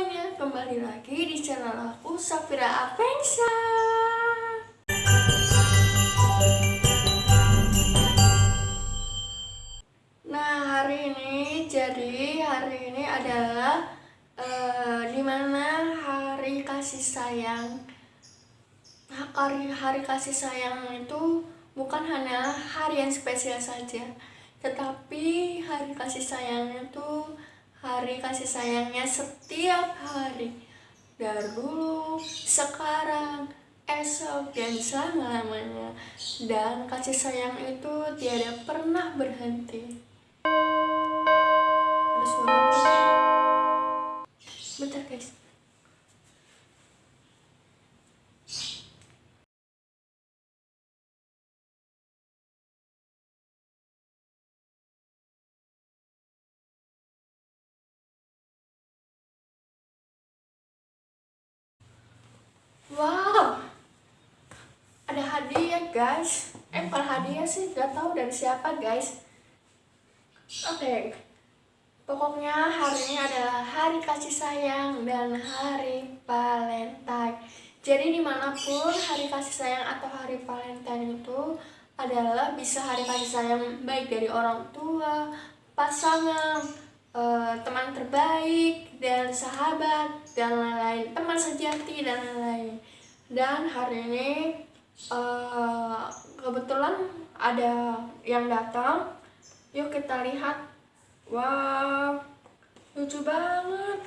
semuanya, kembali lagi di channel aku Safira Apensa Nah hari ini, jadi hari ini adalah uh, di mana hari kasih sayang. Hari, hari kasih sayang itu bukan hanya hari yang spesial saja tetapi hari kasih sayang itu hari kasih sayangnya setiap hari. Dari dulu, sekarang, esok, dan selama-lamanya dan kasih sayang itu tiada pernah berhenti. Bentar guys Wow, ada hadiah guys. Eh, hadiah sih, gak tahu dari siapa guys. Oke, okay. pokoknya hari ini adalah hari kasih sayang dan hari Valentine. Jadi di mana pun hari kasih sayang atau hari Valentine itu adalah bisa hari kasih sayang baik dari orang tua, pasangan, uh, teman terbaik dan sahabat dan lain-lain teman sejati dan lain-lain dan hari ini uh, kebetulan ada yang datang. Yuk kita lihat. Wow lucu banget.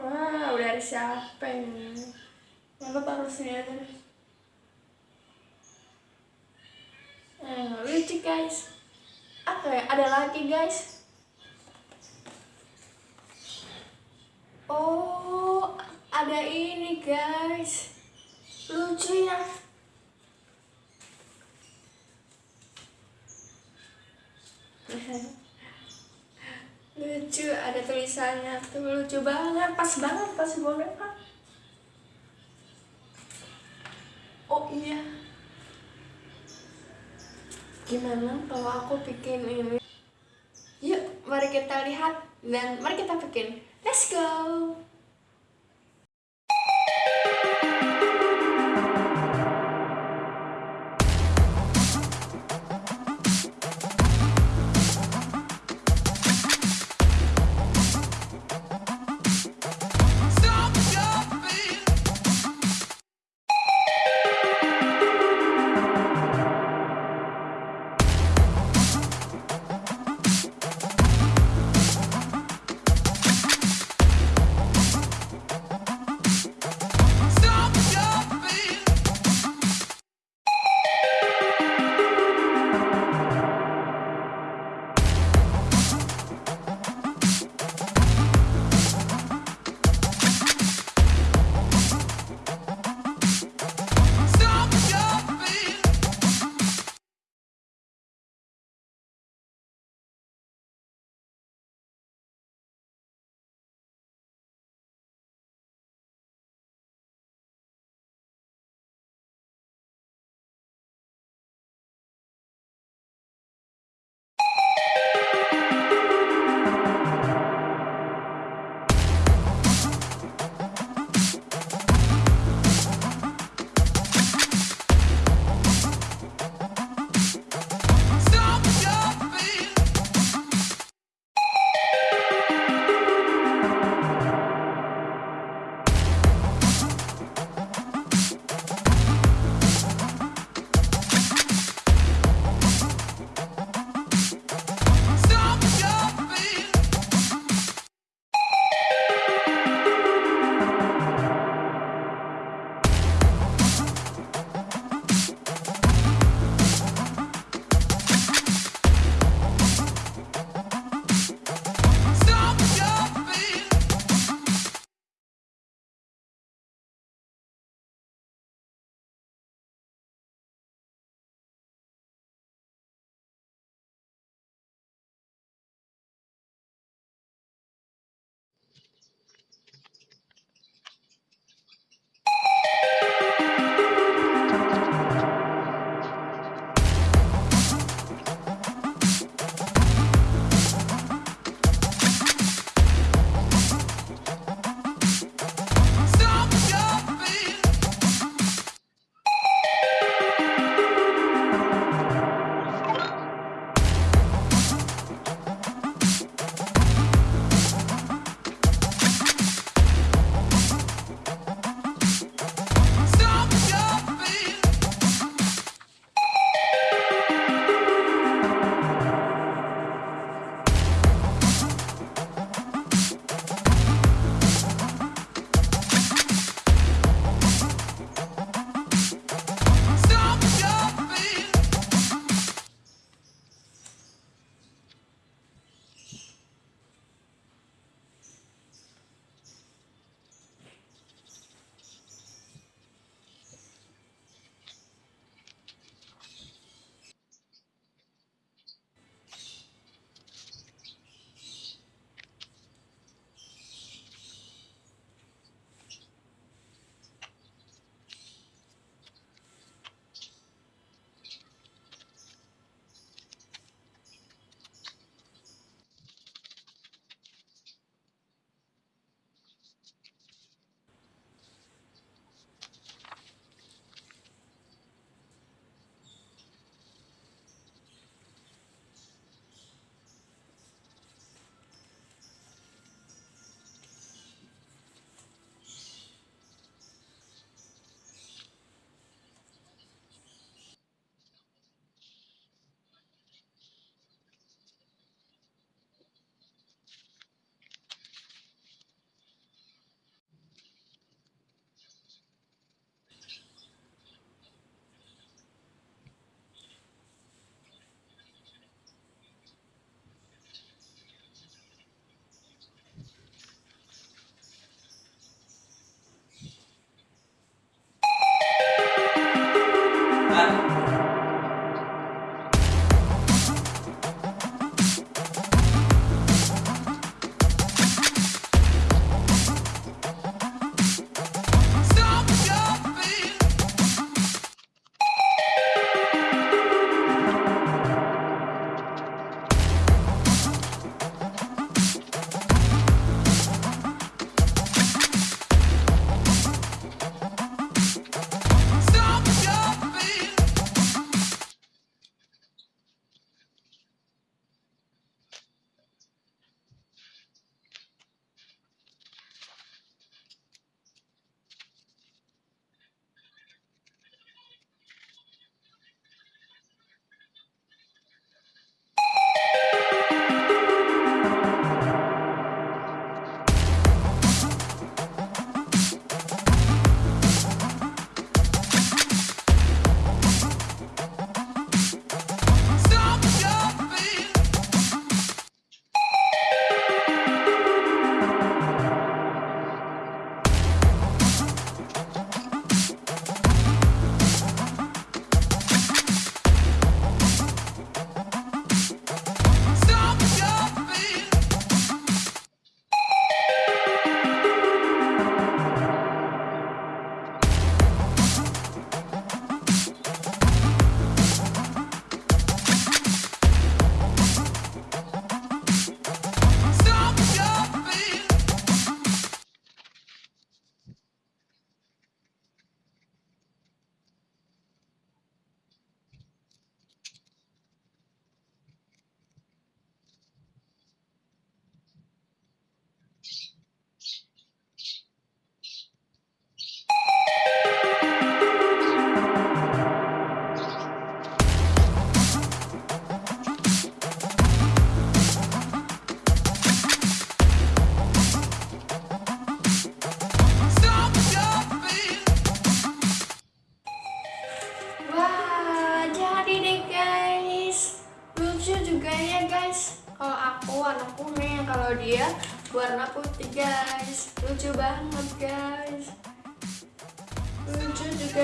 Wow dari siapa ini? Harus lihat nah, lucu guys. Oke ada lagi guys oh ada ini guys. Lucu ya. Lucu ada tulisannya tuh. Lucu banget. Pas banget pas boneka oh iya. Gimana kalau aku bikin ini? Yuk mari kita lihat dan mari kita bikin let's go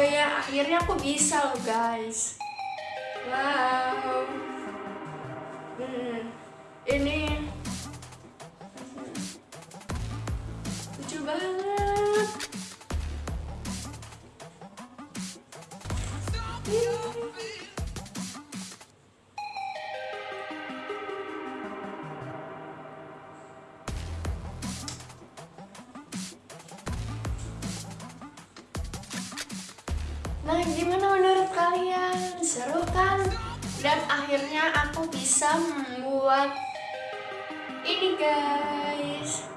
ya akhirnya aku bisa loh guys. Wow. Hmm, ini lucu banget Nah, gimana menurut kalian? Seru kan? Dan akhirnya aku bisa membuat ini guys.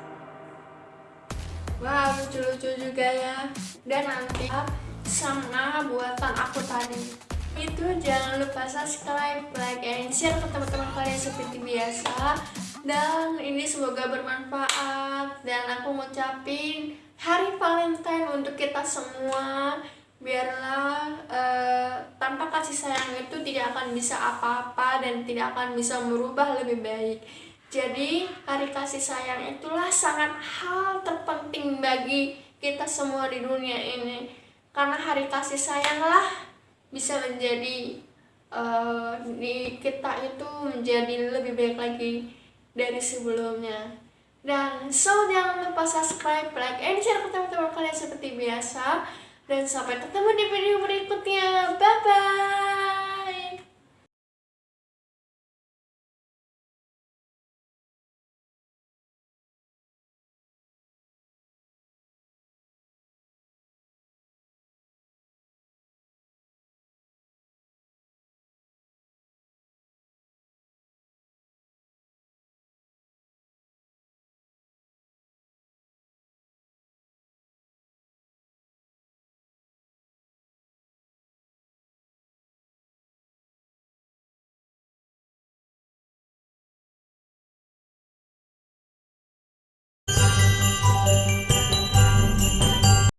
Wow, lucu-lucu juga ya. Dan nanti sama buatan aku tadi. Itu jangan lupa subscribe, like, and share ke teman-teman kalian seperti biasa. Dan ini semoga bermanfaat. Dan aku ngucapin Hari Valentine untuk kita semua biarlah uh, tanpa kasih sayang itu tidak akan bisa apa-apa dan tidak akan bisa merubah lebih baik. Jadi hari kasih sayang itulah sangat hal terpenting bagi kita semua di dunia ini. Karena hari kasih sayanglah bisa menjadi uh, di kita itu menjadi lebih baik lagi dari sebelumnya. Dan so jangan lupa subscribe, like, and share ke teman-teman kalian seperti biasa dan sampai ketemu di video berikutnya. Bye-bye.